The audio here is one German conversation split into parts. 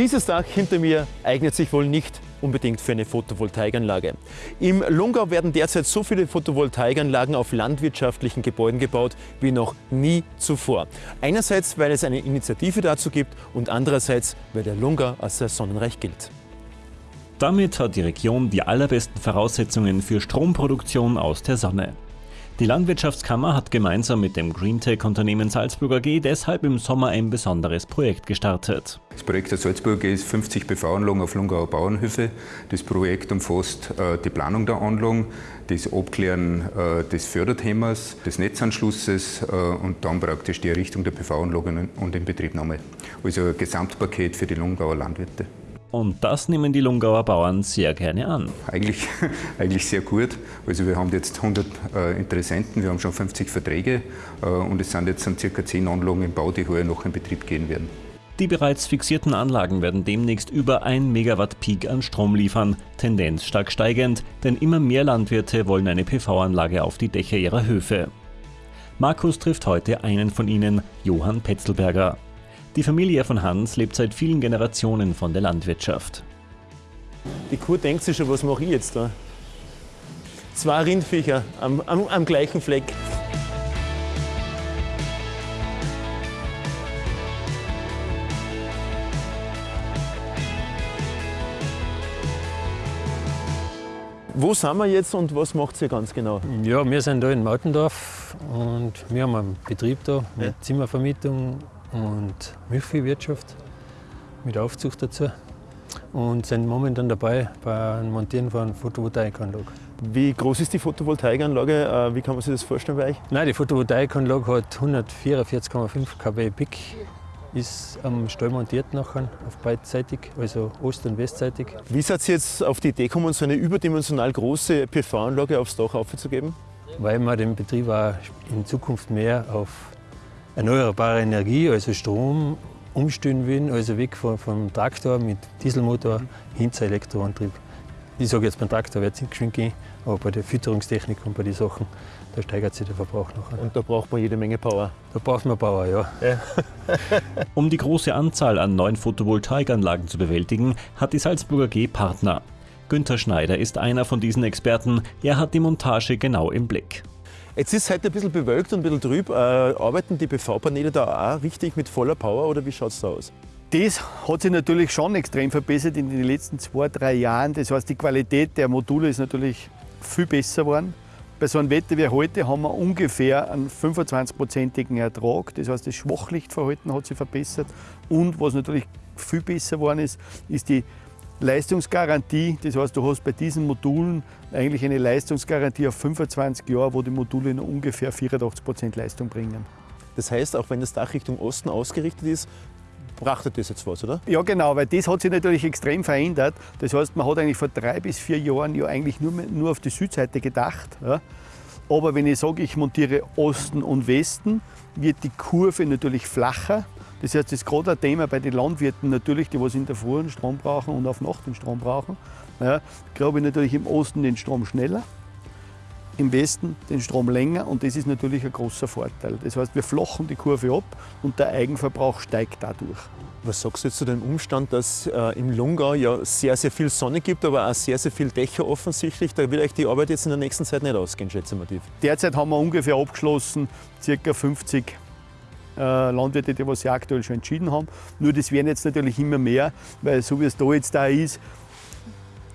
Dieses Dach hinter mir eignet sich wohl nicht unbedingt für eine Photovoltaikanlage. Im Lungau werden derzeit so viele Photovoltaikanlagen auf landwirtschaftlichen Gebäuden gebaut wie noch nie zuvor. Einerseits, weil es eine Initiative dazu gibt und andererseits, weil der Lungau als sehr sonnenreich gilt. Damit hat die Region die allerbesten Voraussetzungen für Stromproduktion aus der Sonne. Die Landwirtschaftskammer hat gemeinsam mit dem Greentech-Unternehmen Salzburger G deshalb im Sommer ein besonderes Projekt gestartet. Das Projekt der Salzburger G ist 50 PV-Anlagen auf Lungauer Bauernhöfe. Das Projekt umfasst äh, die Planung der Anlagen, das Abklären äh, des Förderthemas, des Netzanschlusses äh, und dann praktisch die Errichtung der PV-Anlagen und Inbetriebnahme. Also ein Gesamtpaket für die Lungauer Landwirte. Und das nehmen die Lungauer Bauern sehr gerne an. Eigentlich, eigentlich sehr gut. Also wir haben jetzt 100 äh, Interessenten, wir haben schon 50 Verträge äh, und es sind jetzt dann circa 10 Anlagen im Bau, die heuer noch in Betrieb gehen werden. Die bereits fixierten Anlagen werden demnächst über 1 Megawatt Peak an Strom liefern, Tendenz stark steigend, denn immer mehr Landwirte wollen eine PV-Anlage auf die Dächer ihrer Höfe. Markus trifft heute einen von ihnen, Johann Petzelberger. Die Familie von Hans lebt seit vielen Generationen von der Landwirtschaft. Die Kuh denkt sich schon, was mache ich jetzt da? Zwei Rindviecher am, am, am gleichen Fleck. Wo sind wir jetzt und was macht ihr ganz genau? Ja, wir sind da in Mautendorf und wir haben einen Betrieb da mit ja. Zimmervermietung und Milchviehwirtschaft mit Aufzucht dazu und sind momentan dabei beim Montieren von Photovoltaikanlage. Wie groß ist die Photovoltaikanlage? Äh, wie kann man sich das vorstellen bei euch? Nein, die Photovoltaikanlage hat 144,5 kW Peak, ist am Stall montiert nachher, auf beidseitig, also ost- und westseitig. Wie seid ihr jetzt auf die Idee gekommen, so eine überdimensional große PV-Anlage aufs Dach aufzugeben? Weil wir den Betrieb auch in Zukunft mehr auf erneuerbare Energie, also Strom, umstellen wollen, also weg vom, vom Traktor mit Dieselmotor hin zu Elektroantrieb. Ich sage jetzt, beim Traktor wird es nicht geschwind gehen, aber bei der Fütterungstechnik und bei den Sachen, da steigert sich der Verbrauch noch. Und da braucht man jede Menge Power? Da braucht man Power, ja. ja. um die große Anzahl an neuen Photovoltaikanlagen zu bewältigen, hat die Salzburger G Partner. Günther Schneider ist einer von diesen Experten. Er hat die Montage genau im Blick. Jetzt ist es heute ein bisschen bewölkt und ein bisschen trüb. Äh, arbeiten die PV-Paneele da auch richtig mit voller Power oder wie schaut es da aus? Das hat sich natürlich schon extrem verbessert in den letzten zwei, drei Jahren. Das heißt, die Qualität der Module ist natürlich viel besser geworden. Bei so einem Wetter wie heute haben wir ungefähr einen 25-prozentigen Ertrag. Das heißt, das Schwachlichtverhalten hat sich verbessert. Und was natürlich viel besser geworden ist, ist die Leistungsgarantie, das heißt, du hast bei diesen Modulen eigentlich eine Leistungsgarantie auf 25 Jahre, wo die Module noch ungefähr 84 Prozent Leistung bringen. Das heißt, auch wenn das Dach Richtung Osten ausgerichtet ist, brachtet das jetzt was, oder? Ja, genau, weil das hat sich natürlich extrem verändert. Das heißt, man hat eigentlich vor drei bis vier Jahren ja eigentlich nur, nur auf die Südseite gedacht. Ja. Aber wenn ich sage, ich montiere Osten und Westen, wird die Kurve natürlich flacher. Das heißt, das ist gerade ein Thema bei den Landwirten natürlich, die was in der Früh den Strom brauchen und auf Nacht den Strom brauchen. Ja, glaube ich natürlich im Osten den Strom schneller, im Westen den Strom länger und das ist natürlich ein großer Vorteil. Das heißt, wir flachen die Kurve ab und der Eigenverbrauch steigt dadurch. Was sagst du jetzt zu dem Umstand, dass äh, im Lungau ja sehr, sehr viel Sonne gibt, aber auch sehr, sehr viel Dächer offensichtlich? Da wird euch die Arbeit jetzt in der nächsten Zeit nicht ausgehen, schätze ich mal. Derzeit haben wir ungefähr abgeschlossen, ca. 50 äh, Landwirte, die sie aktuell schon entschieden haben. Nur das werden jetzt natürlich immer mehr, weil so wie es da jetzt da ist,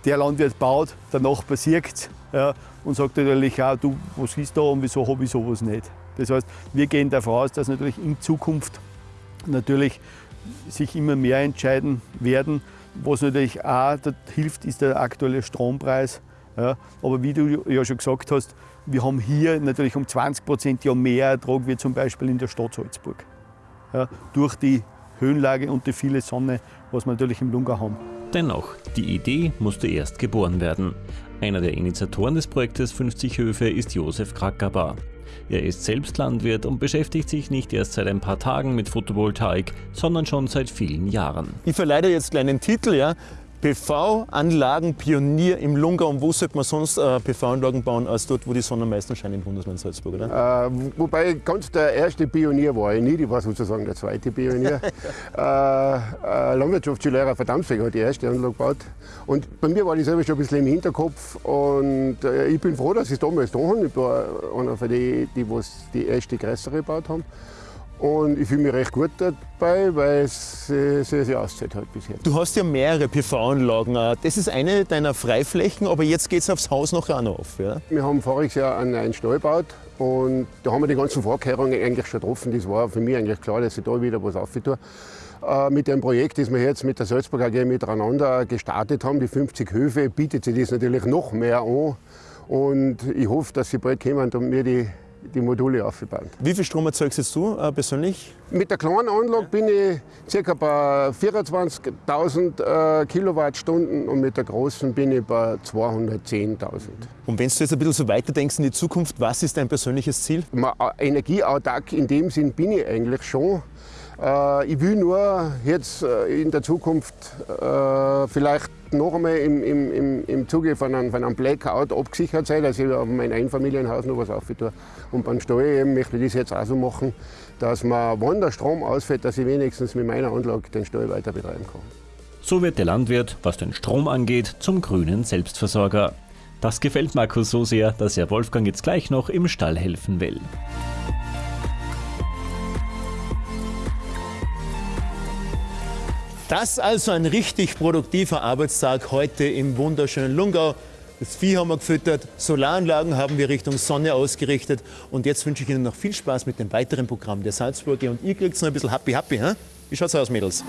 der Landwirt baut, der Nachbar sieht ja, und sagt natürlich auch, du, was ist da und wieso habe ich sowas nicht. Das heißt, wir gehen davon aus, dass natürlich in Zukunft natürlich sich immer mehr entscheiden werden. Was natürlich auch hilft, ist der aktuelle Strompreis. Ja, aber wie du ja schon gesagt hast, wir haben hier natürlich um 20 Prozent ja mehr Ertrag wie zum Beispiel in der Stadt Salzburg. Ja, durch die Höhenlage und die viele Sonne, was wir natürlich im Lungau haben. Dennoch, die Idee musste erst geboren werden. Einer der Initiatoren des Projektes 50 Höfe ist Josef Krakabar. Er ist selbst Landwirt und beschäftigt sich nicht erst seit ein paar Tagen mit Photovoltaik, sondern schon seit vielen Jahren. Ich verleihe jetzt einen kleinen Titel, ja. PV-Anlagen-Pionier im Lungau. Und wo sollte man sonst äh, PV-Anlagen bauen, als dort, wo die Sonne am meisten scheint im Bundesland Salzburg, oder? Äh, wobei ganz der erste Pionier war ich nicht, ich war sozusagen der zweite Pionier. äh, äh, Landwirtschaftsschullehrer Verdammsweg hat die erste Anlage gebaut. Und bei mir war das selber schon ein bisschen im Hinterkopf. Und äh, ich bin froh, dass ich es damals da habe. Ich war einer von denen, die was die erste größere gebaut haben. Und ich fühle mich recht gut dabei, weil es sehr, sehr auszahlt hat bisher. Du hast ja mehrere PV-Anlagen. Das ist eine deiner Freiflächen, aber jetzt geht es aufs Haus noch auch noch auf. Ja? Wir haben voriges Jahr einen neuen Stall gebaut und da haben wir die ganzen Vorkehrungen eigentlich schon getroffen. Das war für mich eigentlich klar, dass ich da wieder was aufgetue. Äh, mit dem Projekt, das wir jetzt mit der Salzburg AG miteinander gestartet haben, die 50 Höfe, bietet sich das natürlich noch mehr an. Und ich hoffe, dass sie bald kommen und mir die die Module aufgebaut. Wie viel Strom erzeugst du äh, persönlich? Mit der kleinen Anlage bin ich ca. bei 24.000 äh, Kilowattstunden und mit der großen bin ich bei 210.000. Und wenn du jetzt ein bisschen so weiterdenkst in die Zukunft, was ist dein persönliches Ziel? Äh, energieautark in dem Sinn bin ich eigentlich schon. Äh, ich will nur jetzt äh, in der Zukunft äh, vielleicht noch einmal im, im, im Zuge von einem, von einem Blackout abgesichert sein, dass ich auf mein Einfamilienhaus noch was aufgetue. Und beim Steuer eben möchte ich das jetzt auch so machen, dass man, wenn der Strom ausfällt, dass ich wenigstens mit meiner Anlage den Steuer weiter betreiben kann. So wird der Landwirt, was den Strom angeht, zum grünen Selbstversorger. Das gefällt Markus so sehr, dass er Wolfgang jetzt gleich noch im Stall helfen will. Das also ein richtig produktiver Arbeitstag heute im wunderschönen Lungau. Das Vieh haben wir gefüttert, Solaranlagen haben wir Richtung Sonne ausgerichtet und jetzt wünsche ich Ihnen noch viel Spaß mit dem weiteren Programm der Salzburger und ihr kriegt noch ein bisschen Happy Happy. He? Wie schaut's aus, Mädels?